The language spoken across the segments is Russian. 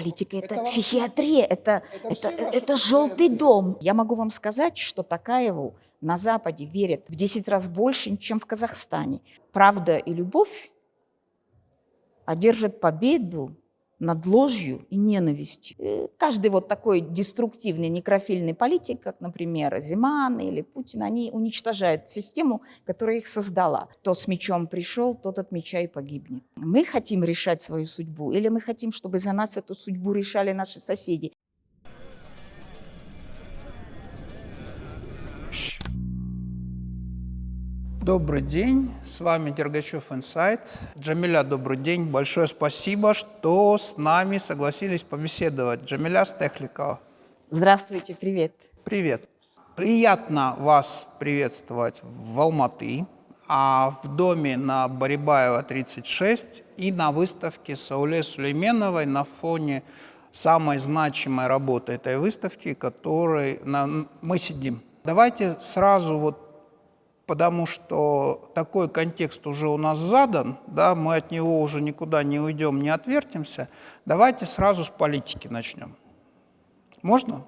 Политика это, это психиатрия, это, это, это, это желтый дом. Я могу вам сказать, что Такаеву на Западе верят в 10 раз больше, чем в Казахстане. Правда и любовь одержат победу над ложью и ненавистью. Э, каждый вот такой деструктивный некрофильный политик, как, например, Зиман или Путин, они уничтожают систему, которая их создала. Кто с мечом пришел, тот от меча и погибнет. Мы хотим решать свою судьбу или мы хотим, чтобы за нас эту судьбу решали наши соседи? Добрый день, с вами Дергачев Инсайт. Джамиля, добрый день. Большое спасибо, что с нами согласились побеседовать. Джамиля Стехликова. Здравствуйте, привет. Привет. Приятно вас приветствовать в Алматы, а в доме на Барибаева 36 и на выставке Сауле Сулейменовой на фоне самой значимой работы этой выставки, которой мы сидим. Давайте сразу вот потому что такой контекст уже у нас задан, да, мы от него уже никуда не уйдем, не отвертимся. Давайте сразу с политики начнем. Можно?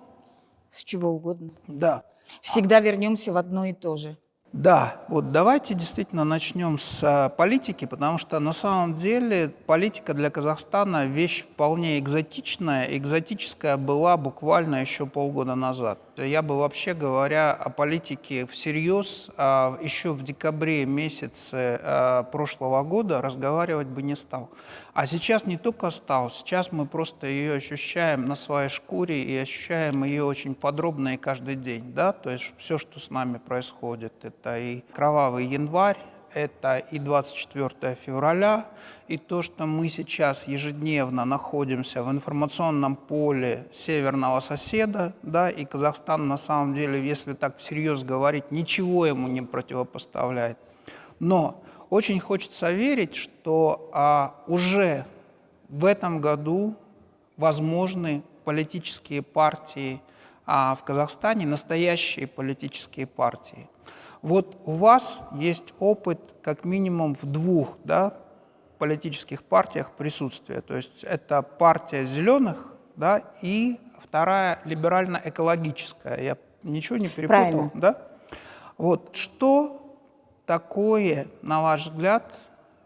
С чего угодно. Да. Всегда вернемся в одно и то же. Да, вот давайте действительно начнем с а, политики, потому что на самом деле политика для Казахстана вещь вполне экзотичная. Экзотическая была буквально еще полгода назад. Я бы вообще говоря о политике всерьез а, еще в декабре месяце а, прошлого года разговаривать бы не стал. А сейчас не только стал, сейчас мы просто ее ощущаем на своей шкуре и ощущаем ее очень подробно и каждый день. Да? То есть все, что с нами происходит, это и кровавый январь, это и 24 февраля, и то, что мы сейчас ежедневно находимся в информационном поле северного соседа, да, и Казахстан на самом деле, если так всерьез говорить, ничего ему не противопоставляет. Но очень хочется верить, что а, уже в этом году возможны политические партии а, в Казахстане, настоящие политические партии. Вот у вас есть опыт как минимум в двух да, политических партиях присутствия. То есть это партия зеленых да, и вторая либерально-экологическая. Я ничего не перепутал? Правильно. Да? Вот что такое, на ваш взгляд,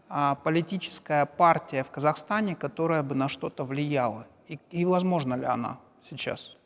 а, политическая партия в Казахстане, которая бы на что-то влияла? И, и возможно ли она сейчас?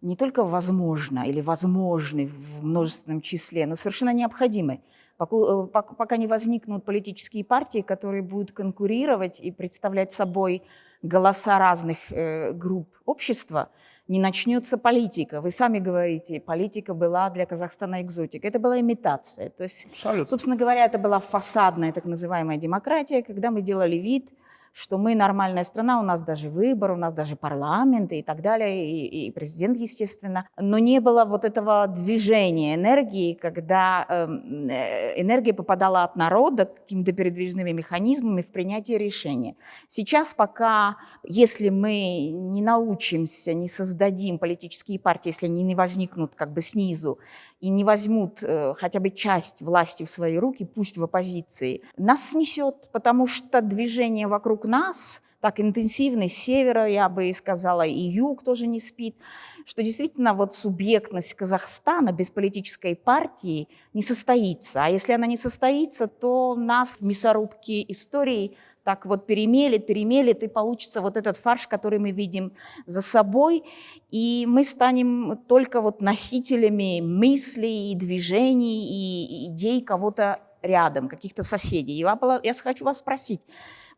Не только возможно или возможны в множественном числе, но совершенно необходимы. Пока, пока не возникнут политические партии, которые будут конкурировать и представлять собой голоса разных э, групп общества – не начнется политика. Вы сами говорите, политика была для Казахстана экзотика. Это была имитация. То есть, Абсолютно. собственно говоря, это была фасадная так называемая демократия, когда мы делали вид, что мы нормальная страна, у нас даже выбор, у нас даже парламент и так далее, и, и президент, естественно. Но не было вот этого движения энергии, когда эм, э, энергия попадала от народа какими-то передвижными механизмами в принятие решения. Сейчас пока, если мы не научимся, не создадим политические партии, если они не возникнут как бы снизу, и не возьмут э, хотя бы часть власти в свои руки, пусть в оппозиции, нас снесет, потому что движение вокруг нас так интенсивно, с севера, я бы сказала, и юг тоже не спит, что действительно вот субъектность Казахстана без политической партии не состоится. А если она не состоится, то нас в мясорубке истории – так вот перемелет, перемелет, и получится вот этот фарш, который мы видим за собой, и мы станем только вот носителями мыслей, и движений, и идей кого-то рядом, каких-то соседей. Я, я хочу вас спросить,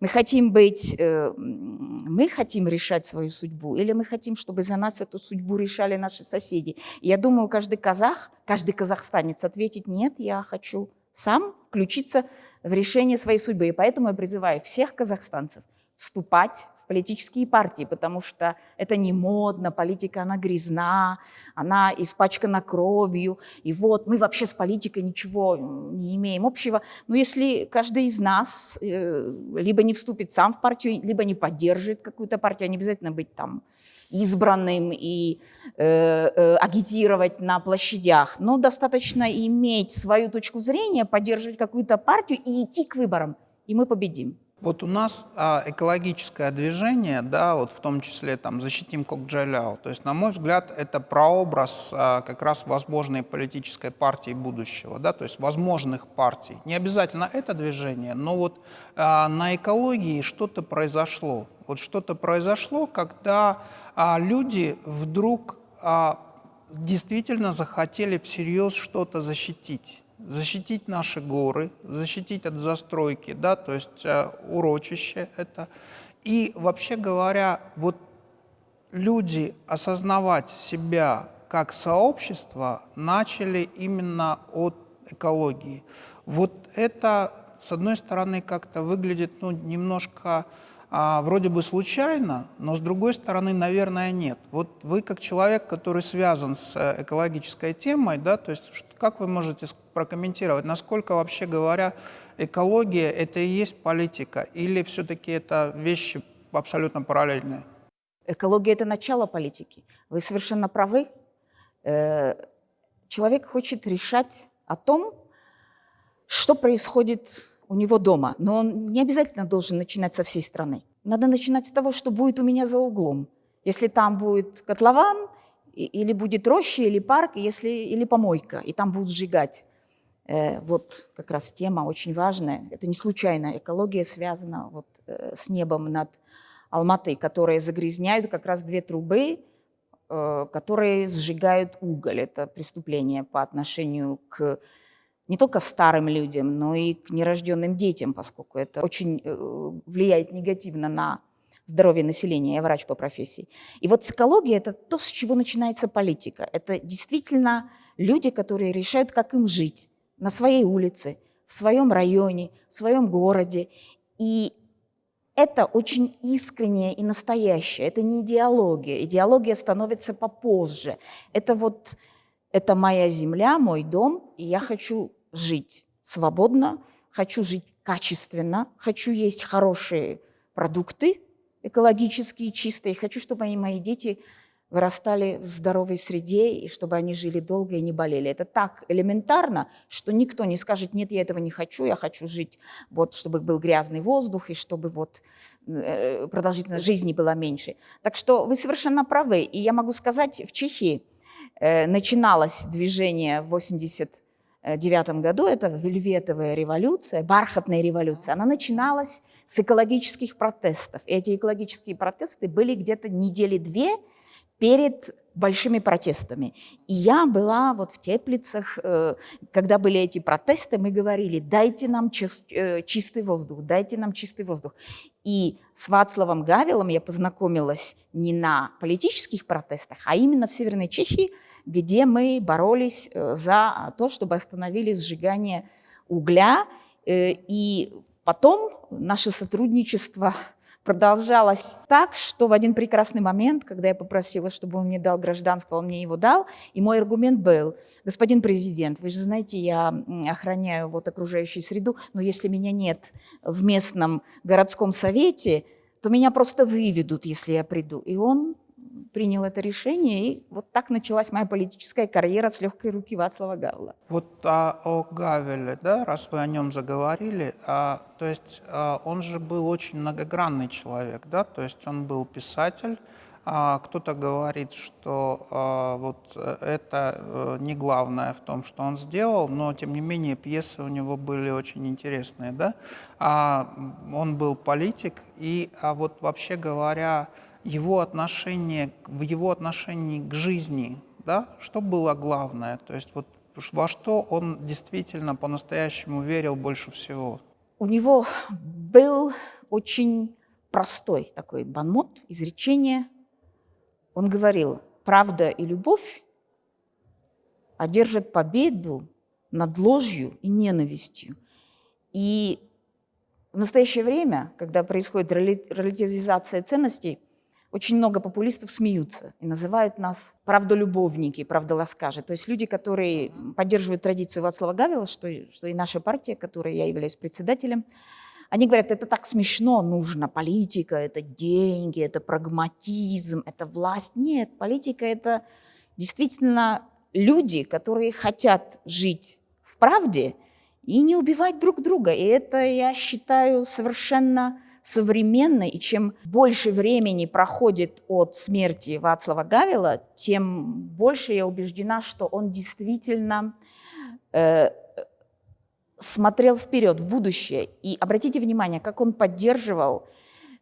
мы хотим быть, э, мы хотим решать свою судьбу, или мы хотим, чтобы за нас эту судьбу решали наши соседи? Я думаю, каждый казах, каждый казахстанец ответит, нет, я хочу сам включиться в решение своей судьбы. И поэтому я призываю всех казахстанцев вступать в политические партии, потому что это не модно, политика, она грязна, она испачкана кровью, и вот мы вообще с политикой ничего не имеем общего. Но если каждый из нас э, либо не вступит сам в партию, либо не поддержит какую-то партию, не обязательно быть там избранным и э, э, агитировать на площадях, но достаточно иметь свою точку зрения, поддерживать какую-то партию и идти к выборам, и мы победим. Вот у нас а, экологическое движение, да, вот в том числе там «Защитим Кокджаляо», то есть, на мой взгляд, это прообраз а, как раз возможной политической партии будущего, да, то есть возможных партий. Не обязательно это движение, но вот а, на экологии что-то произошло. Вот что-то произошло, когда а, люди вдруг а, действительно захотели всерьез что-то защитить защитить наши горы, защитить от застройки, да, то есть э, урочище это. И вообще говоря, вот люди осознавать себя как сообщество начали именно от экологии. Вот это, с одной стороны, как-то выглядит ну, немножко а, вроде бы случайно, но с другой стороны, наверное, нет. Вот вы как человек, который связан с э, экологической темой, да, то есть как вы можете прокомментировать, насколько вообще говоря экология это и есть политика, или все-таки это вещи абсолютно параллельные? Экология – это начало политики. Вы совершенно правы. Э, человек хочет решать о том, что происходит у него дома. Но он не обязательно должен начинать со всей страны. Надо начинать с того, что будет у меня за углом. Если там будет котлован, или будет роща, или парк, если, или помойка, и там будут сжигать. Э, вот как раз тема очень важная. Это не случайно. Экология связана вот, э, с небом над Алматой, которые загрязняют как раз две трубы, э, которые сжигают уголь. Это преступление по отношению к не только старым людям, но и к нерожденным детям, поскольку это очень э, влияет негативно на здоровье населения. Я врач по профессии. И вот экология – это то, с чего начинается политика. Это действительно люди, которые решают, как им жить на своей улице, в своем районе, в своем городе. И это очень искреннее и настоящее. Это не идеология. Идеология становится попозже. Это вот это моя земля, мой дом, и я хочу жить свободно, хочу жить качественно, хочу есть хорошие продукты, экологические, чистые, хочу, чтобы мои, мои дети вырастали в здоровой среде, и чтобы они жили долго и не болели. Это так элементарно, что никто не скажет, нет, я этого не хочу, я хочу жить, вот, чтобы был грязный воздух, и чтобы вот, э, продолжительность жизни была меньше. Так что вы совершенно правы. И я могу сказать, в Чехии Э, начиналось движение в 89 году, это вельветовая революция, бархатная революция, она начиналась с экологических протестов. И эти экологические протесты были где-то недели две перед большими протестами. И я была вот в Теплицах, э, когда были эти протесты, мы говорили, дайте нам э, чистый воздух, дайте нам чистый воздух. И с Вацлавом Гавелом я познакомилась не на политических протестах, а именно в Северной Чехии, где мы боролись э, за то, чтобы остановили сжигание угля. Э, и потом наше сотрудничество продолжалось так, что в один прекрасный момент, когда я попросила, чтобы он мне дал гражданство, он мне его дал, и мой аргумент был, господин президент, вы же знаете, я охраняю вот окружающую среду, но если меня нет в местном городском совете, то меня просто выведут, если я приду. И он принял это решение, и вот так началась моя политическая карьера с легкой руки Вацлава Гавла. Вот а, о Гавеле, да, раз вы о нем заговорили, а, то есть а, он же был очень многогранный человек, да, то есть он был писатель, а кто-то говорит, что а, вот это а, не главное в том, что он сделал, но тем не менее пьесы у него были очень интересные, да. А, он был политик, и а вот вообще говоря, его отношение, в его отношении к жизни, да, что было главное, то есть вот во что он действительно по-настоящему верил больше всего? У него был очень простой такой банмот, изречение. Он говорил, правда и любовь одержат победу над ложью и ненавистью. И в настоящее время, когда происходит релятивизация ценностей, очень много популистов смеются и называют нас правдолюбовники, правдоласкажи. То есть люди, которые поддерживают традицию Вацлава Гавела, что, что и наша партия, которой я являюсь председателем, они говорят, это так смешно, нужно политика, это деньги, это прагматизм, это власть. Нет, политика – это действительно люди, которые хотят жить в правде и не убивать друг друга. И это, я считаю, совершенно современно, и чем больше времени проходит от смерти Вацлава Гавила, тем больше я убеждена, что он действительно э, смотрел вперед, в будущее. И обратите внимание, как он поддерживал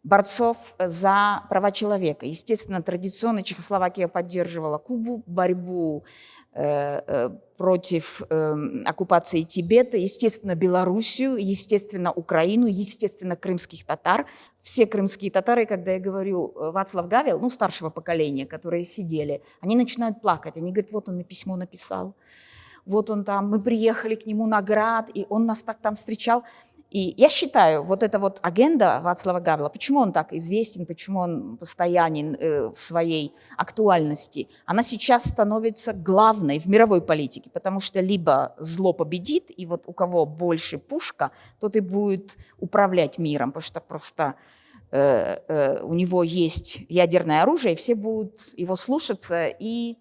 борцов за права человека. Естественно, традиционно Чехословакия поддерживала Кубу, борьбу э, э, против э, оккупации Тибета, естественно, Белоруссию, естественно, Украину, естественно, крымских татар. Все крымские татары, когда я говорю Вацлав Гавел, ну, старшего поколения, которые сидели, они начинают плакать. Они говорят, вот он мне письмо написал, вот он там, мы приехали к нему на град, и он нас так там встречал. И я считаю, вот эта вот агенда Вацлава Гавела, почему он так известен, почему он постоянен э, в своей актуальности, она сейчас становится главной в мировой политике, потому что либо зло победит, и вот у кого больше пушка, тот и будет управлять миром, потому что просто э, э, у него есть ядерное оружие, и все будут его слушаться и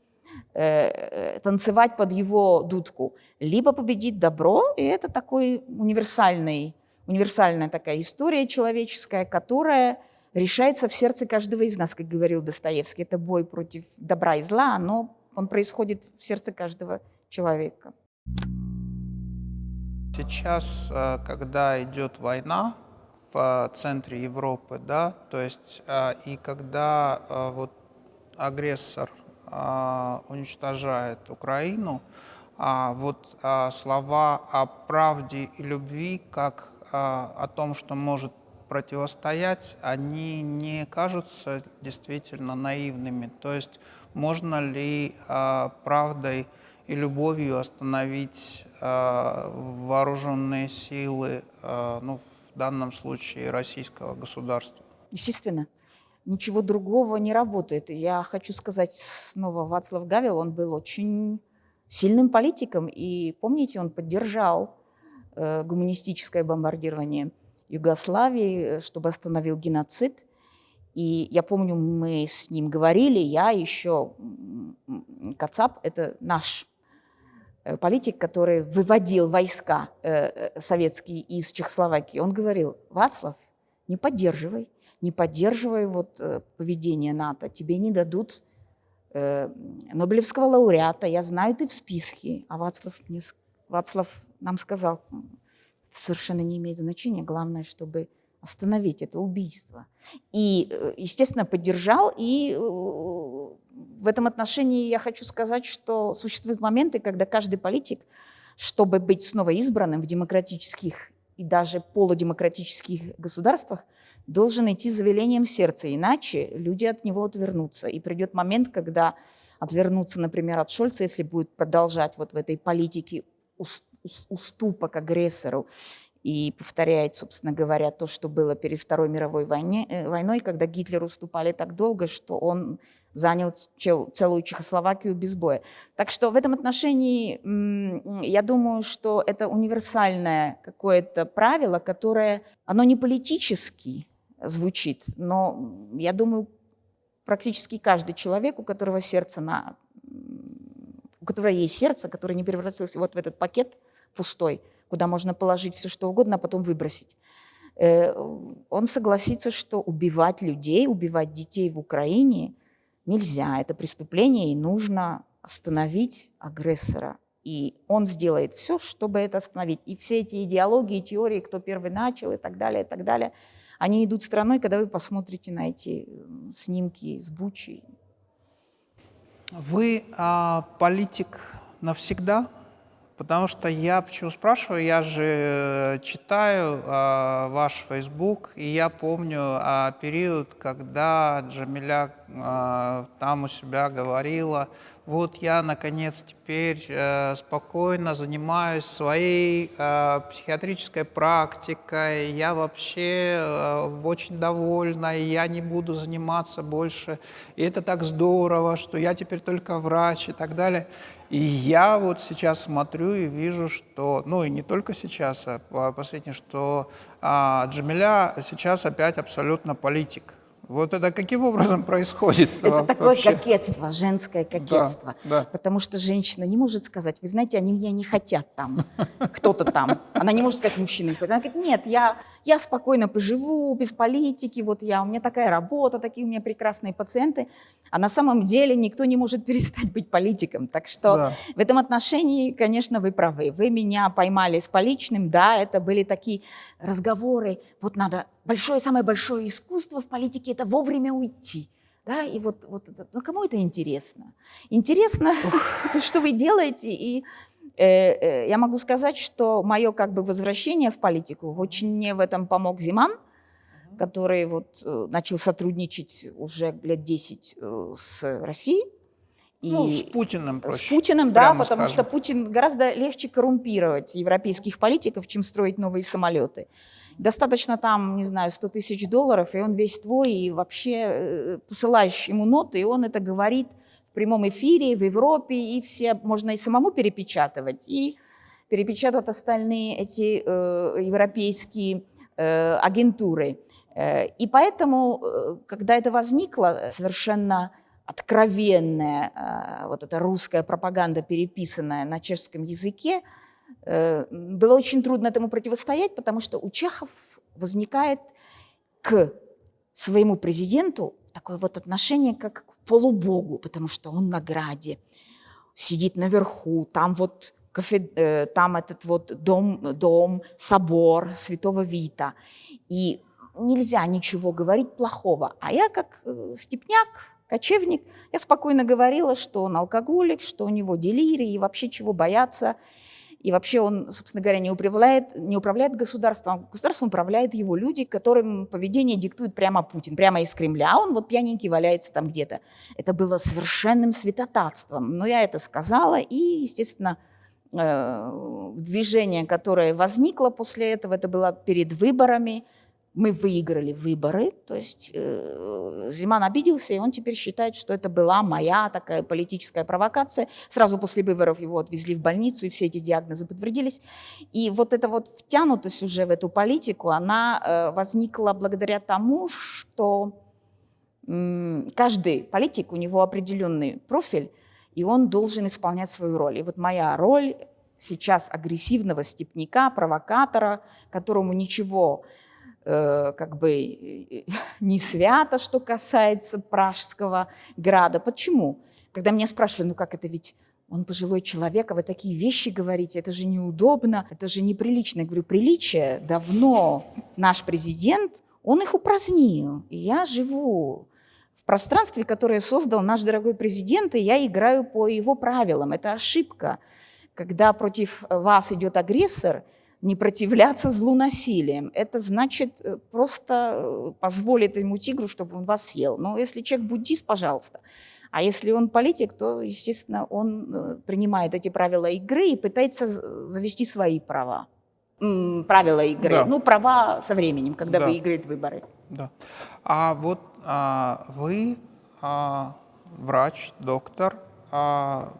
э, танцевать под его дудку. Либо победит добро, и это такой универсальный универсальная такая история человеческая, которая решается в сердце каждого из нас, как говорил Достоевский. Это бой против добра и зла, но он происходит в сердце каждого человека. Сейчас, э, когда идет война в центре Европы, да, то есть э, и когда э, вот агрессор уничтожает Украину, а вот слова о правде и любви как о том, что может противостоять, они не кажутся действительно наивными. То есть можно ли а, правдой и любовью остановить а, вооруженные силы, ну, в данном случае российского государства? Естественно. Ничего другого не работает. Я хочу сказать снова, Вацлав Гавел, он был очень сильным политиком, и помните, он поддержал гуманистическое бомбардирование Югославии, э, чтобы остановил геноцид. И я помню, мы с ним говорили, я еще, Кацап, это наш э, политик, который выводил войска советские из Чехословакии, он говорил, Вацлав, не поддерживай, не поддерживай вот поведение НАТО, тебе не дадут Нобелевского лауреата, я знаю, ты в списке. А Вацлав, мне, Вацлав нам сказал, совершенно не имеет значения, главное, чтобы остановить это убийство. И, э, естественно, поддержал, и э, в этом отношении я хочу сказать, что существуют моменты, когда каждый политик, чтобы быть снова избранным в демократических и даже полудемократических государствах, должен идти за велением сердца, иначе люди от него отвернутся. И придет момент, когда отвернутся, например, от Шольца, если будет продолжать вот в этой политике уступок агрессору и повторяет, собственно говоря, то, что было перед Второй мировой войне, э, войной, когда Гитлер уступали так долго, что он занял целую Чехословакию без боя. Так что в этом отношении я думаю, что это универсальное какое-то правило, которое, оно не политически звучит, но я думаю, практически каждый человек, у которого сердце на у которого есть сердце, которое не превратилось вот в этот пакет – пустой, куда можно положить все что угодно, а потом выбросить. Э, он согласится, что убивать людей, убивать детей в Украине нельзя. Это преступление, и нужно остановить агрессора. И он сделает все, чтобы это остановить. И все эти идеологии, теории, кто первый начал и так далее, и так далее, они идут страной, когда вы посмотрите на эти снимки с Бучи. Вы а, политик навсегда? Потому что я почему спрашиваю, я же э, читаю э, ваш Facebook, и я помню э, период, когда Джамиля э, там у себя говорила, вот я, наконец, теперь э, спокойно занимаюсь своей э, психиатрической практикой, я вообще э, очень довольна, и я не буду заниматься больше, и это так здорово, что я теперь только врач и так далее. И я вот сейчас смотрю и вижу, что, ну и не только сейчас, а последнее, что а, Джамиля сейчас опять абсолютно политик. Вот это каким образом происходит? Это такое вообще? кокетство, женское кокетство. Да, да. Потому что женщина не может сказать, вы знаете, они меня не хотят там, кто-то там. Она не может сказать, мужчина не хочет. Она говорит, нет, я, я спокойно поживу, без политики, вот я, у меня такая работа, такие у меня прекрасные пациенты. А на самом деле никто не может перестать быть политиком. Так что Да. в этом отношении, конечно, вы правы. Вы меня поймали с поличным, да, это были такие разговоры, вот надо, большое, самое большое искусство в политике – это вовремя уйти. Да, и вот, вот это, ну, кому это интересно? Интересно, то, что вы делаете, и э, э, я могу сказать, что мое как бы возвращение в политику, очень мне в этом помог Зиман, который вот э, начал сотрудничать уже лет 10 э, с Россией. И Ну, с Путиным проще. с Путиным, да, потому скажем. что Путин гораздо легче коррумпировать европейских политиков, чем строить новые самолеты. Достаточно там, не знаю, 100 тысяч долларов, и он весь твой, и вообще э, посылаешь ему ноты, и он это говорит в прямом эфире в Европе, и все можно и самому перепечатывать, и перепечатывать остальные эти э, европейские э, агентуры. Э, И поэтому, э, когда это возникло, совершенно откровенная э, вот эта русская пропаганда, переписанная на чешском языке, э, было очень трудно этому противостоять, потому что у чехов возникает к своему президенту такое вот отношение как к полубогу, потому что он на граде, сидит наверху, там вот кафе, э, там этот вот дом, дом, собор Святого Вита. И нельзя ничего говорить плохого. А я как степняк, кочевник, я спокойно говорила, что он алкоголик, что у него делирий, и вообще чего бояться. И вообще он, собственно говоря, не управляет, не управляет государством. Государством управляют его люди, которым поведение диктует прямо Путин, прямо из Кремля. А он вот пьяненький валяется там где-то. Это было совершенным святотатством. Но я это сказала, и, естественно, э, движение, которое возникло после этого, это было перед выборами. Мы выиграли выборы, то есть э, Зиман обиделся, и он теперь считает, что это была моя такая политическая провокация. Сразу после выборов его отвезли в больницу, и все эти диагнозы подтвердились. И вот эта вот втянутость уже в эту политику, она э, возникла благодаря тому, что м, каждый политик, у него определенный профиль, и он должен исполнять свою роль. И вот моя роль сейчас агрессивного степняка, провокатора, которому ничего э, как бы э, не свято, что касается Пражского града. Почему? Когда меня спрашивали, ну как это ведь он пожилой человек, а вы такие вещи говорите, это же неудобно, это же неприлично. Я говорю, приличие давно наш президент, он их упразднил. И я живу в пространстве, которое создал наш дорогой президент, и я играю по его правилам. Это ошибка. Когда против вас идет агрессор, не противляться злу насилием. Это значит э, просто э, позволить ему тигру, чтобы он вас съел. Но если человек буддист, пожалуйста. А если он политик, то, естественно, он э, принимает эти правила игры и пытается завести свои права. Правила игры. Да. Ну, права со временем, когда Да. выиграет выборы. Да. А вот а, вы а, врач, доктор, а,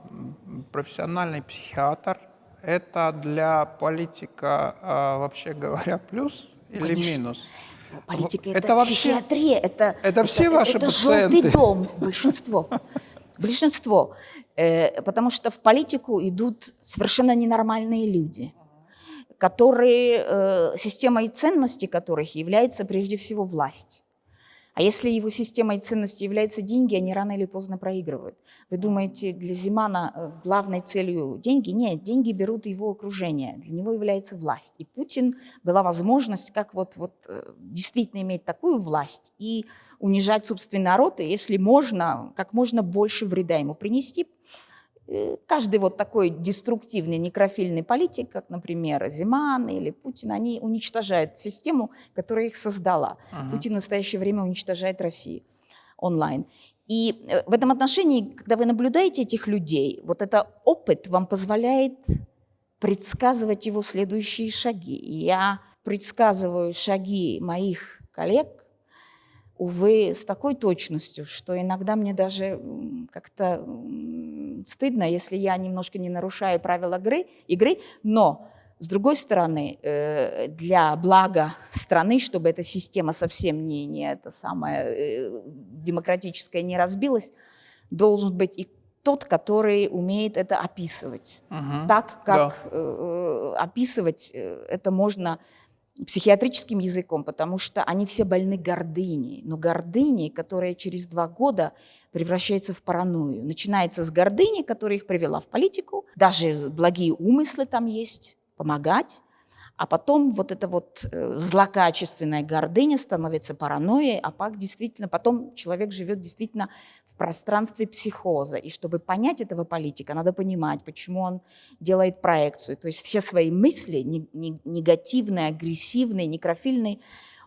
профессиональный психиатр. Это для политика, а, вообще говоря, плюс или Конечно. минус? Политика Это это, вообще- психиатрия, это, это все ваши это пациенты? желтый дом, большинство. Большинство. Э, потому что в политику идут совершенно ненормальные люди, которые, э, системой ценностей которых является прежде всего власть. А если его системой ценностей являются деньги, они рано или поздно проигрывают. Вы думаете, для Зимана э, главной целью деньги? Нет, деньги берут его окружение. Для него является власть. И Путин была возможность как вот, вот э, действительно иметь такую власть и унижать собственный народ, и если можно, как можно больше вреда ему принести. Э, Каждый вот такой деструктивный некрофильный политик, как, например, Зиман или Путин, они уничтожают систему, которая их создала. Ага. Путин в настоящее время уничтожает Россию онлайн. И э, в этом отношении, когда вы наблюдаете этих людей, вот это опыт вам позволяет предсказывать его следующие шаги. И я предсказываю шаги моих коллег, увы, с такой точностью, что иногда мне даже как-то стыдно, если я немножко не нарушаю правила игры, игры, но С другой стороны, э, для блага страны, чтобы эта система совсем не, не это самое э, демократическая не разбилась, должен быть и тот, который умеет это описывать. Мгм. Так, как Да. э, описывать это можно психиатрическим языком, потому что они все больны гордыней. Но гордыней, которая через два года превращается в паранойю. Начинается с гордыни, которая их привела в политику. Даже благие умыслы там есть, помогать. А потом вот эта вот э, злокачественная гордыня становится паранойей, а пак действительно, потом человек живет действительно в пространстве психоза. И чтобы понять этого политика, надо понимать, почему он делает проекцию. То есть все свои мысли, не- не- негативные, агрессивные, некрофильные,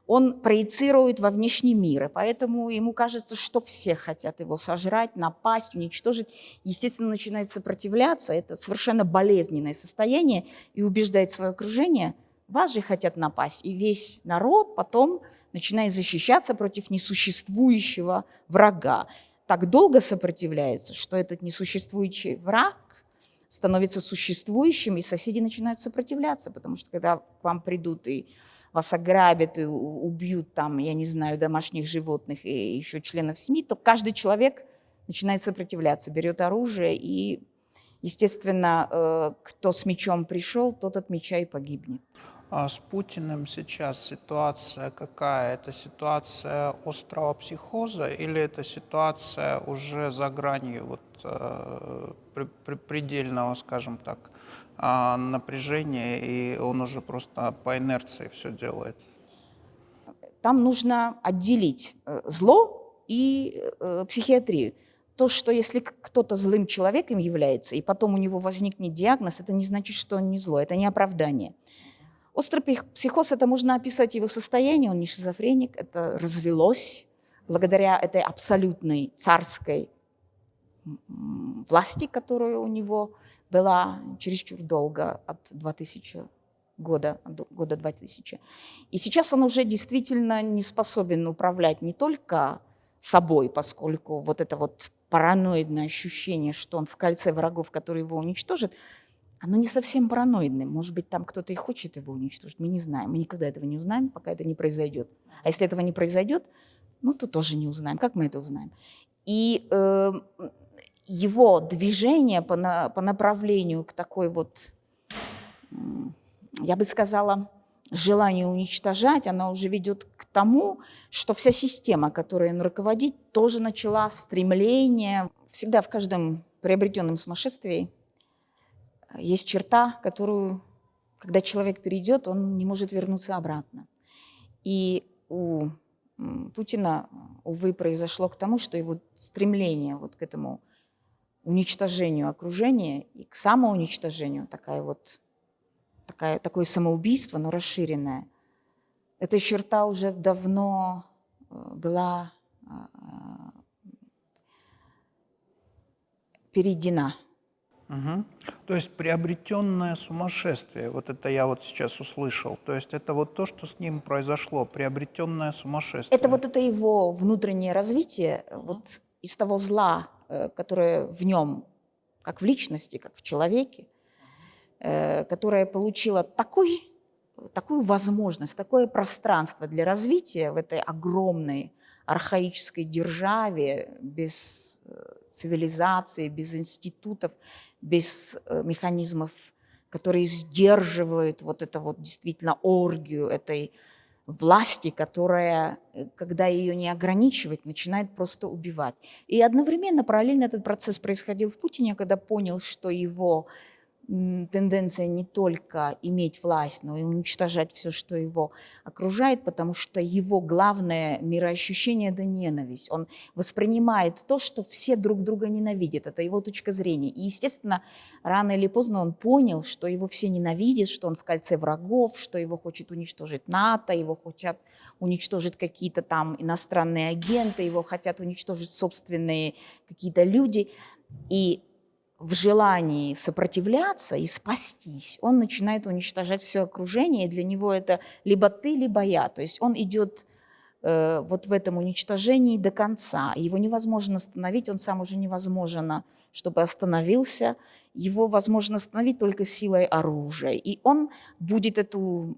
он проецирует во внешний мир. И поэтому ему кажется, что все хотят его сожрать, напасть, уничтожить. Естественно, начинает сопротивляться. Это совершенно болезненное состояние. И убеждает свое окружение, вас же хотят напасть. И весь народ потом начинает защищаться против несуществующего врага. Так долго сопротивляется, что этот несуществующий враг становится существующим, и соседи начинают сопротивляться, потому что когда к вам придут и вас ограбят, и убьют там, я не знаю, домашних животных и еще членов семьи, то каждый человек начинает сопротивляться, берет оружие, и, естественно, э, кто с мечом пришел, тот от меча и погибнет. А с Путиным сейчас ситуация какая? Это ситуация острого психоза или это ситуация уже за гранью вот, э, при- при- предельного, скажем так, а, напряжения, и он уже просто по инерции все делает? Там нужно отделить э, зло и э, психиатрию. То, что если кто-то злым человеком является, и потом у него возникнет диагноз, это не значит, что он не зло, это не оправдание. Острый психоз, это можно описать его состояние, он не шизофреник, это развелось благодаря этой абсолютной царской власти, которая у него была чересчур долго, от 2000 года, года 2000. И сейчас он уже действительно не способен управлять не только собой, поскольку вот это вот параноидное ощущение, что он в кольце врагов, которые его уничтожат, оно не совсем параноидное. Может быть, там кто-то и хочет его уничтожить, мы не знаем. Мы никогда этого не узнаем, пока это не произойдет. А если этого не произойдет, ну, то тоже не узнаем. Как мы это узнаем? И э, его движение по, на- по направлению к такой вот, я бы сказала, желанию уничтожать, она уже ведет к тому, что вся система, которой он руководит, тоже начала стремление. Всегда в каждом приобретенном сумасшествии есть черта, которую, когда человек перейдет, он не может вернуться обратно. И у Путина, увы, произошло к тому, что его стремление вот к этому уничтожению окружения и к самоуничтожению, такая вот, такая, такое самоубийство, но расширенное, эта черта уже давно э, была а, перейдена. Мгм. То есть приобретенное сумасшествие, вот это я вот сейчас услышал. То есть это вот то, что с ним произошло, приобретенное сумасшествие. Это вот это его внутреннее развитие, э, вот из того зла, э, которое в нем, как в личности, как в человеке, э, которое получило такой, такую возможность, такое пространство для развития в этой огромной архаической державе, без э, цивилизации, без институтов, без механизмов, которые сдерживают вот это вот действительно оргию этой власти, которая, э, когда ее не ограничивать, начинает просто убивать. И одновременно, параллельно этот процесс происходил в Путине, когда понял, что его тенденция не только иметь власть, но и уничтожать все, что его окружает, потому что его главное мироощущение – это ненависть. Он воспринимает то, что все друг друга ненавидят. Это его точка зрения. И, естественно, рано или поздно он понял, что его все ненавидят, что он в кольце врагов, что его хочет уничтожить НАТО, его хотят уничтожить какие-то там иностранные агенты, его хотят уничтожить собственные какие-то люди. И в желании сопротивляться и спастись, он начинает уничтожать все окружение, и для него это либо ты, либо я. То есть он идет э, вот в этом уничтожении до конца. Его невозможно остановить, он сам уже невозможно, чтобы остановился. Его возможно остановить только силой оружия. И он будет эту,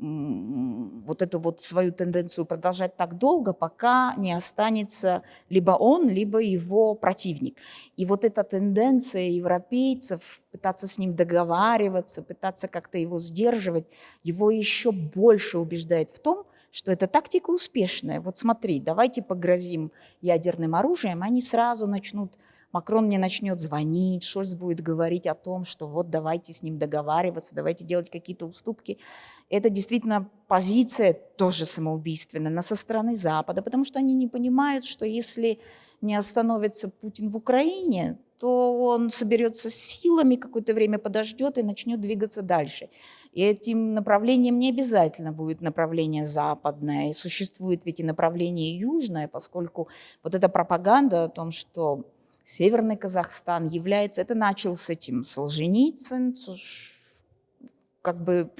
вот эту вот свою тенденцию продолжать так долго, пока не останется либо он, либо его противник. И вот эта тенденция европейцев пытаться с ним договариваться, пытаться как-то его сдерживать, его еще больше убеждает в том, что эта тактика успешная. Вот смотри, давайте погрозим ядерным оружием, они сразу начнут, Макрон мне начнет звонить, Шольц будет говорить о том, что вот давайте с ним договариваться, давайте делать какие-то уступки. Это действительно позиция тоже самоубийственная, но со стороны Запада, потому что они не понимают, что если не остановится Путин в Украине, то он соберется с силами, какое-то время подождет и начнет двигаться дальше. И этим направлением не обязательно будет направление западное. И существует ведь и направление южное, поскольку вот эта пропаганда о том, что Северный Казахстан является... Это начал с этим Солженицын, как бы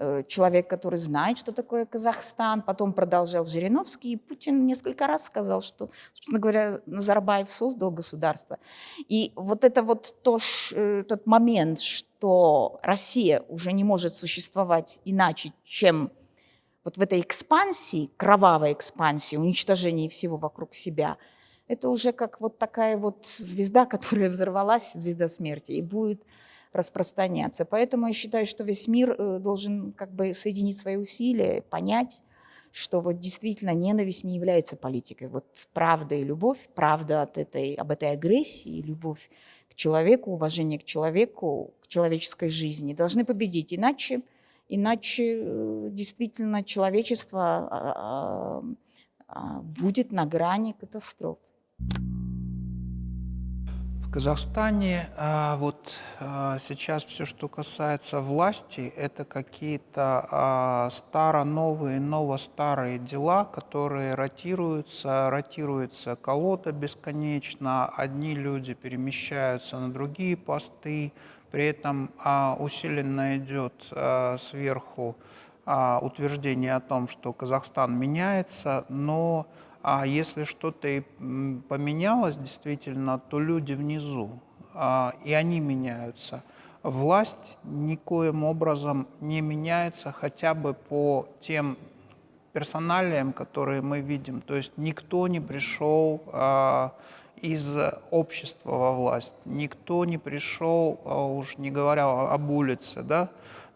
Э, человек, который знает, что такое Казахстан, потом продолжал Жириновский, и Путин несколько раз сказал, что, собственно говоря, Назарбаев создал государство. И вот это вот то, э, тот момент, что Россия уже не может существовать иначе, чем вот в этой экспансии, кровавой экспансии, уничтожении всего вокруг себя, это уже как вот такая вот звезда, которая взорвалась, звезда смерти, и будет распространяться. Поэтому я считаю, что весь мир э, должен как бы соединить свои усилия, понять, что вот действительно ненависть не является политикой. Вот правда и любовь, правда от этой, об этой агрессии, любовь к человеку, уважение к человеку, к человеческой жизни должны победить. Иначе, иначе э, действительно человечество а, а, а, будет на грани катастроф. В Казахстане а, вот а, сейчас все, что касается власти, это какие-то а, старо-новые, ново-старые дела, которые ротируются, ротируется колода бесконечно, одни люди перемещаются на другие посты, при этом а, усиленно идет а, сверху а, утверждение о том, что Казахстан меняется, но а если что-то и поменялось действительно, то люди внизу, а, и они меняются. Власть никоим образом не меняется хотя бы по тем персоналиям, которые мы видим. То есть никто не пришел а, из общества во власть, никто не пришел, а, уж не говоря об улице, да,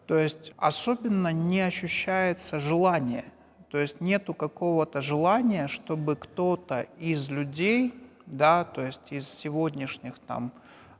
то есть особенно не ощущается желание то есть нету какого-то желания, чтобы кто-то из людей, да, то есть из сегодняшних там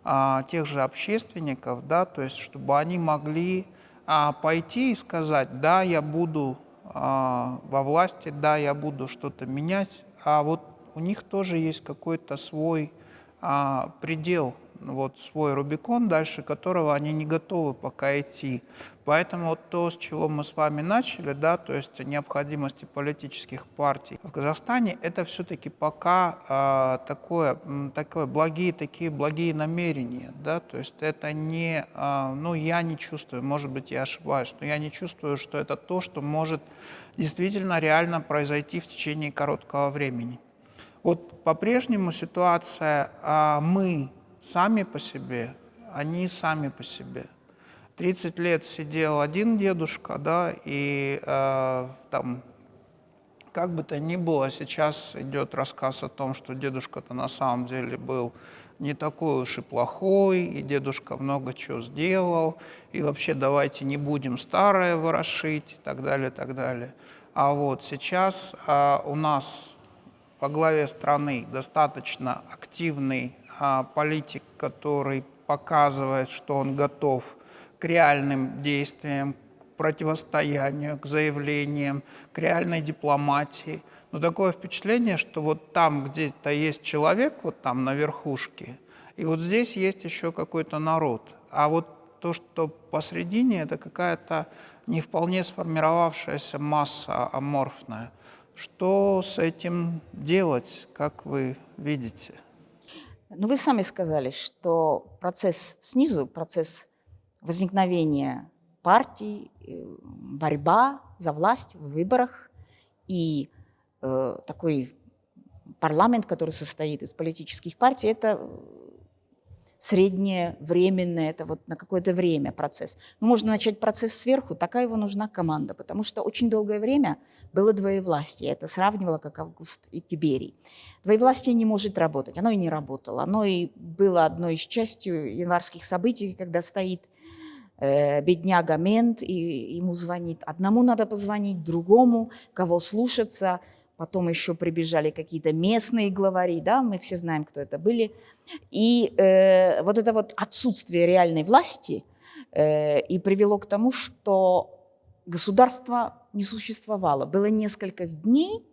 а, тех же общественников, да, то есть чтобы они могли а, пойти и сказать, да, я буду а, во власти, да, я буду что-то менять, а вот у них тоже есть какой-то свой а, предел, вот свой Рубикон, дальше которого они не готовы пока идти. Поэтому вот то, с чего мы с вами начали, да, то есть необходимости политических партий в Казахстане, это все-таки пока э, такое, такое благие, такие благие намерения, да, то есть это не, э, ну я не чувствую, может быть я ошибаюсь, но я не чувствую, что это то, что может действительно реально произойти в течение короткого времени. Вот по-прежнему ситуация, э, мы сами по себе, они сами по себе. 30 лет сидел один дедушка, да, и э, там, как бы то ни было, сейчас идет рассказ о том, что дедушка-то на самом деле был не такой уж и плохой, и дедушка много чего сделал, и вообще давайте не будем старое ворошить, и так далее, и так далее. А вот сейчас э, у нас во главе страны достаточно активный а, политик, который показывает, что он готов к реальным действиям, к противостоянию, к заявлениям, к реальной дипломатии. Но такое впечатление, что вот там где-то есть человек, вот там на верхушке, и вот здесь есть еще какой-то народ. А вот то, что посредине, это какая-то не вполне сформировавшаяся масса аморфная. Что с этим делать, как вы видите? Ну, вы сами сказали, что процесс снизу, процесс возникновения партий, э, борьба за власть в выборах и э, такой парламент, который состоит из политических партий, это среднее, временное, это вот на какое-то время процесс. Но можно начать процесс сверху, такая его нужна команда, потому что очень долгое время было двоевластие. Это сравнивало как Август и Тиберий. Двоевластие не может работать, оно и не работало. Оно и было одной из частью январских событий, когда стоит э, бедняга мент, и ему звонит. Одному надо позвонить, другому, кого слушаться – потом еще прибежали какие-то местные главари, да, мы все знаем, кто это были. И э, вот это вот отсутствие реальной власти э, и привело к тому, что государство не существовало. Было несколько дней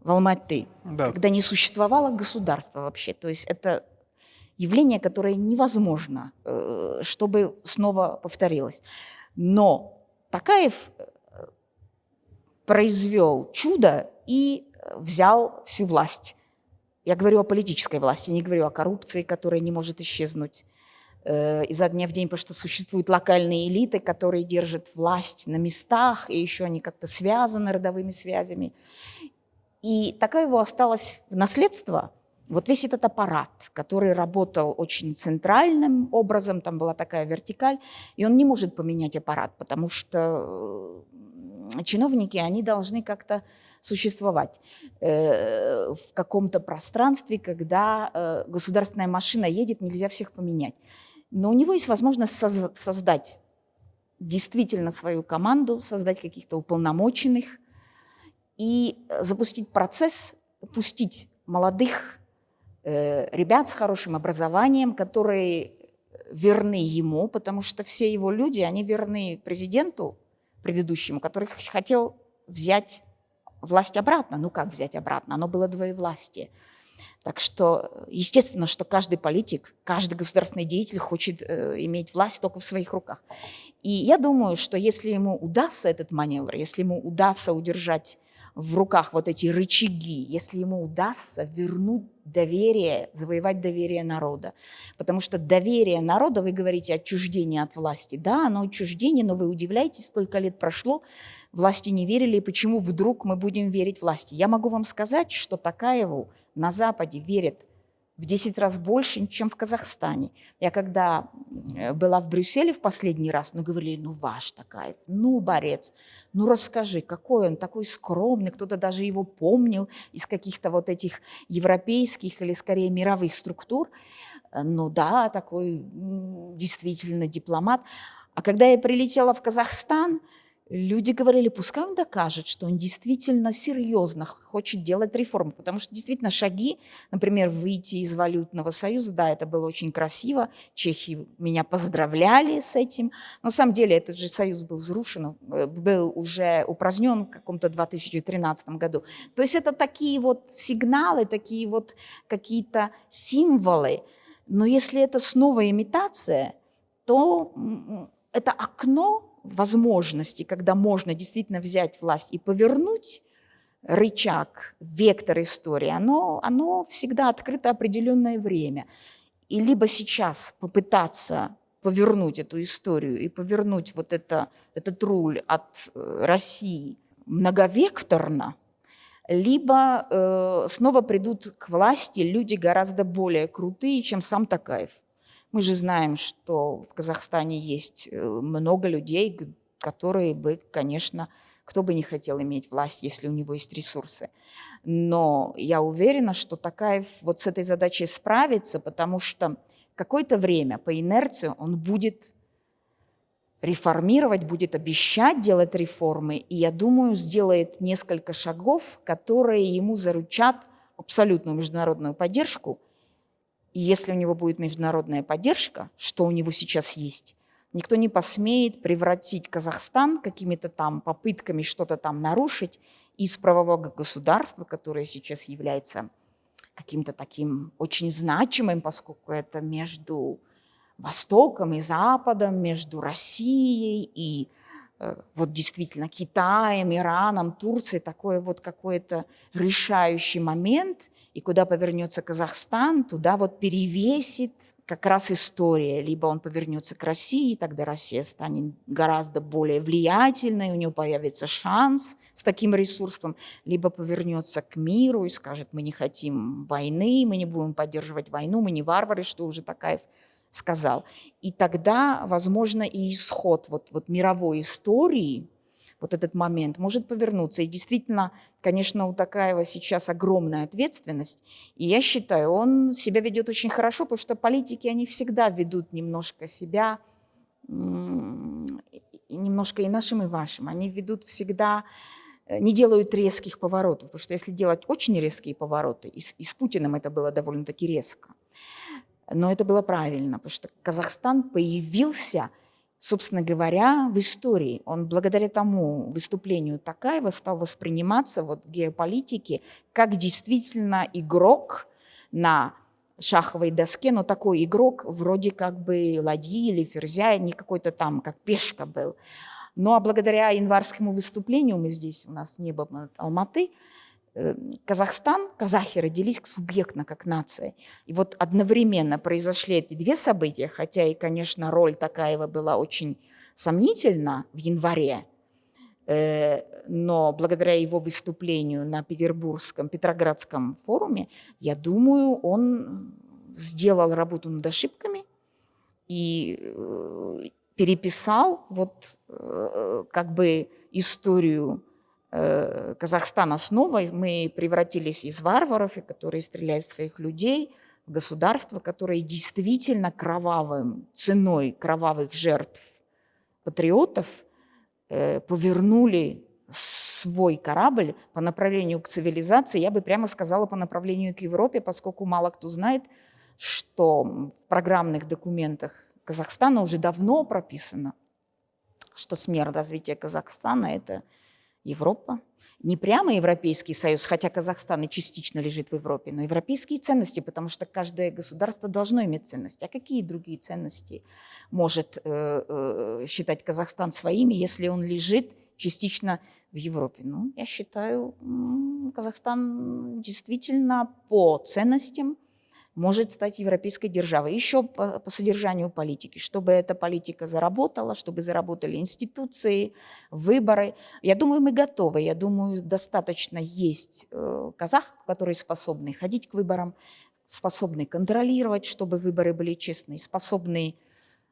в Алматы, да. когда не существовало государства вообще. То есть это явление, которое невозможно, э, чтобы снова повторилось. Но Такаев э, произвел чудо и э, взял всю власть. Я говорю о политической власти, не говорю о коррупции, которая не может исчезнуть изо дня в день, потому что существуют локальные элиты, которые держат власть на местах, и еще они как-то связаны родовыми связями. И такая его осталась в наследство вот весь этот аппарат, который работал очень центральным образом, там была такая вертикаль, и он не может поменять аппарат, потому что чиновники, они должны как-то существовать э, в каком-то пространстве, когда э, государственная машина едет, нельзя всех поменять. Но у него есть возможность создать действительно свою команду, создать каких-то уполномоченных и запустить процесс, пустить молодых э, ребят с хорошим образованием, которые верны ему, потому что все его люди, они верны президенту, предыдущему, который хотел взять власть обратно. Ну как взять обратно? Оно было двоевластие. Так что, естественно, что каждый политик, каждый государственный деятель хочет э, иметь власть только в своих руках. И я думаю, что если ему удастся этот маневр, если ему удастся удержать в руках вот эти рычаги, если ему удастся вернуть доверие, завоевать доверие народа. Потому что доверие народа, вы говорите, отчуждение от власти. Да, оно отчуждение, но вы удивляетесь, сколько лет прошло, власти не верили, и почему вдруг мы будем верить власти. Я могу вам сказать, что Такаеву на Западе верят в 10 раз больше, чем в Казахстане. Я когда э, была в Брюсселе в последний раз, ну, говорили, ну, ваш Такаев, ну, борец, ну, расскажи, какой он, такой скромный, кто-то даже его помнил из каких-то вот этих европейских или, скорее, мировых структур. Э, ну, да, такой действительно дипломат. А когда я прилетела в Казахстан, Люди говорили, пускай он докажет, что он действительно серьезно хочет делать реформы, потому что действительно шаги, например, выйти из валютного союза, да, это было очень красиво, чехи меня поздравляли с этим, но на самом деле этот же союз был разрушен, э, был уже упразднен в каком-то 2013 году. То есть это такие вот сигналы, такие вот какие-то символы, но если это снова имитация, то это окно возможности, когда можно действительно взять власть и повернуть рычаг, вектор истории, оно, оно всегда открыто определенное время. И либо сейчас попытаться повернуть эту историю и повернуть вот это, этот руль от э, России многовекторно, либо э, снова придут к власти люди гораздо более крутые, чем сам Такаев. Мы же знаем, что в Казахстане есть э, много людей, которые бы, конечно, кто бы не хотел иметь власть, если у него есть ресурсы. Но я уверена, что Такаев вот с этой задачей справится, потому что какое-то время по инерции он будет реформировать, будет обещать делать реформы, и, я думаю, сделает несколько шагов, которые ему заручат абсолютную международную поддержку, и если у него будет международная поддержка, что у него сейчас есть, никто не посмеет превратить Казахстан какими-то там попытками что-то там нарушить из правового государства, которое сейчас является каким-то таким очень значимым, поскольку это между Востоком и Западом, между Россией и вот действительно Китаем, Ираном, Турцией такой вот какой-то решающий момент, и куда повернется Казахстан, туда вот перевесит как раз история. Либо он повернется к России, тогда Россия станет гораздо более влиятельной, у нее появится шанс с таким ресурсом, либо повернется к миру и скажет, мы не хотим войны, мы не будем поддерживать войну, мы не варвары, что уже Такаев сказал. И тогда, возможно, и исход вот, вот мировой истории, вот этот момент может повернуться. И действительно, конечно, у Такаева сейчас огромная ответственность. И я считаю, он себя ведет очень хорошо, потому что политики, они всегда ведут немножко себя, немножко и нашим, и вашим. Они ведут всегда э, не делают резких поворотов, потому что если делать очень резкие повороты, и с, и с Путиным это было довольно-таки резко, но это было правильно, потому что Казахстан появился, собственно говоря, в истории. Он благодаря тому выступлению Такаева стал восприниматься вот в геополитике как действительно игрок на шаховой доске, но такой игрок вроде как бы ладьи или ферзя, не какой-то там, как пешка был. Ну а благодаря январскому выступлению, мы здесь, у нас небо Алматы, Казахстан, казахи родились субъектно, как нация. И вот одновременно произошли эти две события, хотя и, конечно, роль Такаева была очень сомнительна в январе, э, но благодаря его выступлению на Петербургском, Петроградском форуме, я думаю, он сделал работу над ошибками и э, переписал вот как бы историю Э, Казахстана снова мы превратились из варваров, которые стреляют в своих людей, в государство, которое действительно кровавым, ценой кровавых жертв патриотов э, повернули свой корабль по направлению к цивилизации, я бы прямо сказала, по направлению к Европе, поскольку мало кто знает, что в программных документах Казахстана уже давно прописано, что смерть развития Казахстана – это Европа, не прямо Европейский Союз, хотя Казахстан и частично лежит в Европе, но европейские ценности, потому что каждое государство должно иметь ценности. А какие другие ценности может э, э, считать Казахстан своими, если он лежит частично в Европе? Ну, я считаю, Казахстан действительно по ценностям может стать европейской державой. Еще по, по содержанию политики, чтобы эта политика заработала, чтобы заработали институции, выборы. Я думаю, мы готовы. Я думаю, достаточно есть э, казах, которые способны ходить к выборам, способны контролировать, чтобы выборы были честные, способны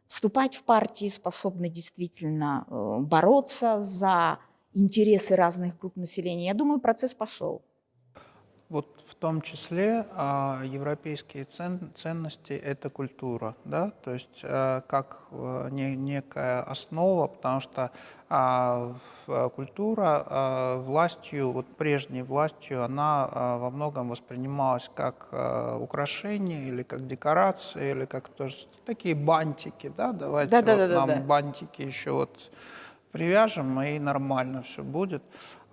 вступать в партии, способны действительно э, бороться за интересы разных групп населения. Я думаю, процесс пошел. Вот в том числе а, европейские цен, ценности – это культура, да, то есть а, как а, не, некая основа, потому что а, культура а, властью, вот прежней властью, она а, во многом воспринималась как а, украшение или как декорация, или как тоже такие бантики, да, давайте да, вот да, да, нам да. бантики еще вот привяжем, и нормально все будет.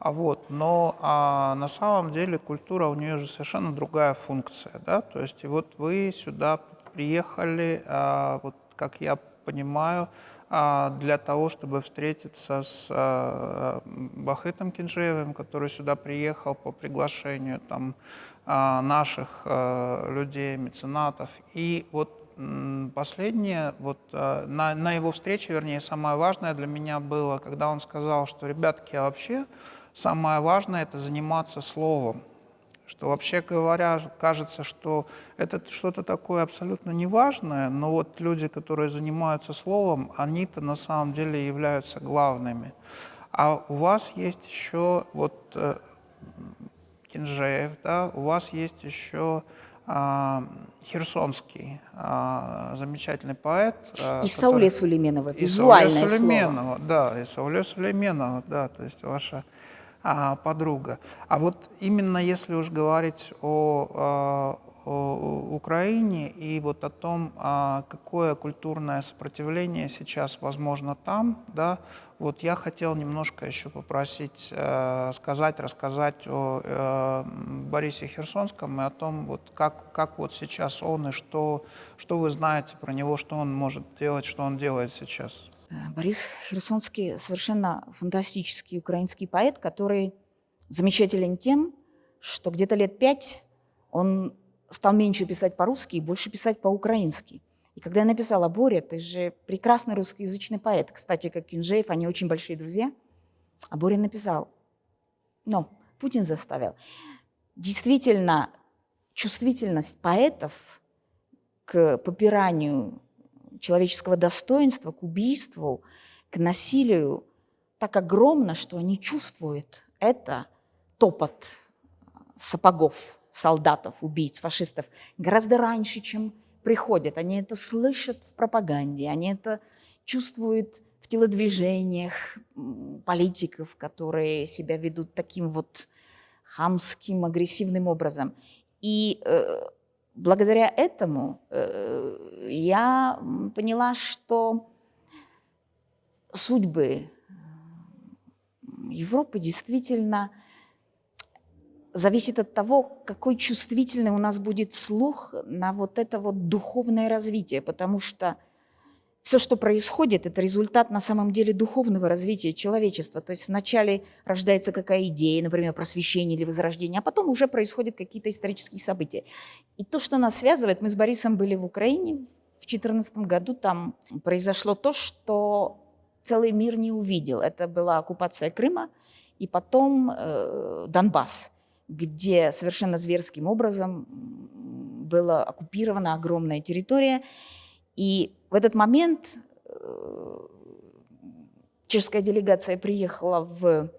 А вот, но а, на самом деле культура у нее же совершенно другая функция, да, то есть вот вы сюда приехали, а, вот как я понимаю, а, для того, чтобы встретиться с а, Бахытом Кинжеевым, который сюда приехал по приглашению там, а, наших а, людей, меценатов. И вот последнее, вот на, на его встрече, вернее, самое важное для меня было, когда он сказал, что, ребятки, а вообще самое важное – это заниматься словом. Что вообще говоря, кажется, что это что-то такое абсолютно неважное, но вот люди, которые занимаются словом, они-то на самом деле являются главными. А у вас есть еще вот э, Кинжеев, да, у вас есть еще э, Херсонский, э, замечательный поэт. Э, и который... Сауле Сулейменова, визуальное и Сауле Сулейменова, слово. да, и Сауле Сулейменова, да, то есть ваша а, подруга. А вот именно если уж говорить о, а, о Украине и вот о том, а, какое культурное сопротивление сейчас возможно там, да, вот я хотел немножко еще попросить э, сказать, рассказать о э, Борисе Херсонском и о том, вот как, как вот сейчас он и что, что вы знаете про него, что он может делать, что он делает сейчас. Э, Борис Херсонский совершенно фантастический украинский поэт, который замечателен тем, что где-то лет пять он стал меньше писать по-русски и больше писать по-украински. И когда я написала, Боря, ты же прекрасный русскоязычный поэт, кстати, как Кинжеев, они очень большие друзья, а Боря написал, но Путин заставил. Действительно, чувствительность поэтов к попиранию человеческого достоинства, к убийству, к насилию так огромна, что они чувствуют это топот сапогов солдатов, убийц, фашистов гораздо раньше, чем приходят. Они это слышат в пропаганде, они это чувствуют в телодвижениях политиков, которые себя ведут таким вот хамским, агрессивным образом. И э, благодаря этому э, я поняла, что судьбы Европы действительно зависит от того, какой чувствительный у нас будет слух на вот это вот духовное развитие, потому что все, что происходит, это результат на самом деле духовного развития человечества. То есть вначале рождается какая идея, например, просвещение или возрождение, а потом уже происходят какие-то исторические события. И то, что нас связывает, мы с Борисом были в Украине в 2014 году, там произошло то, что целый мир не увидел. Это была оккупация Крыма и потом э, Донбасс где совершенно зверским образом была оккупирована огромная территория. И в этот момент э, чешская делегация приехала в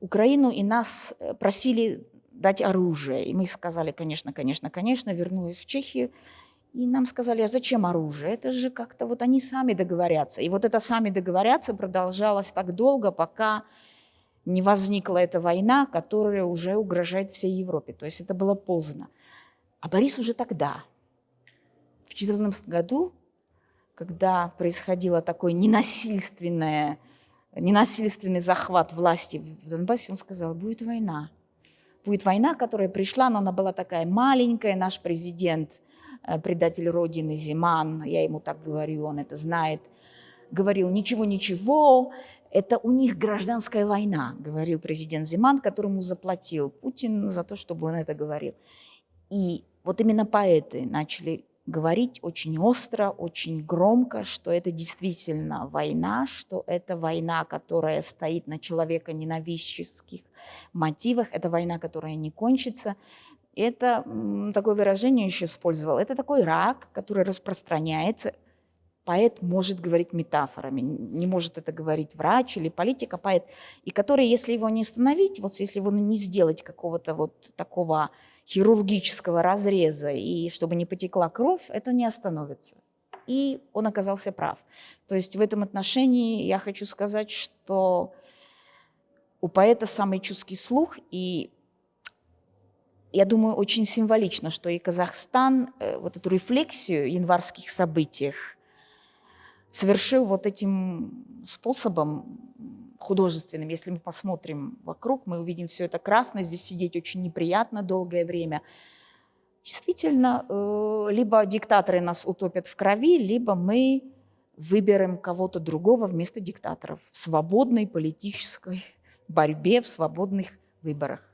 Украину, и нас э, просили дать оружие. И мы сказали, конечно, конечно, конечно, вернулись в Чехию. И нам сказали, а зачем оружие? Это же как-то вот они сами договорятся. И вот это сами договорятся продолжалось так долго, пока не возникла эта война, которая уже угрожает всей Европе. То есть это было поздно. А Борис уже тогда, в 2014 году, когда происходило такой ненасильственное, ненасильственный захват власти в Донбассе, он сказал, будет война. Будет война, которая пришла, но она была такая маленькая. Наш президент, э, предатель Родины Зиман, я ему так говорю, он это знает, говорил, ничего-ничего, это у них гражданская война, говорил президент Зиман, которому заплатил Путин за то, чтобы он это говорил. И вот именно поэты начали говорить очень остро, очень громко, что это действительно война, что это война, которая стоит на человека ненавистских мотивах, это война, которая не кончится. Это такое выражение еще использовал. Это такой рак, который распространяется – поэт может говорить метафорами, не может это говорить врач или политик, а поэт, и который, если его не остановить, вот если его не сделать какого-то вот такого хирургического разреза, и чтобы не потекла кровь, это не остановится. И он оказался прав. То есть в этом отношении я хочу сказать, что у поэта самый чуткий слух, и я думаю, очень символично, что и Казахстан э, вот эту рефлексию январских событиях совершил вот этим способом художественным. Если мы посмотрим вокруг, мы увидим все это красное, здесь сидеть очень неприятно долгое время. Действительно, э, либо диктаторы нас утопят в крови, либо мы выберем кого-то другого вместо диктаторов в свободной политической борьбе, в свободных выборах.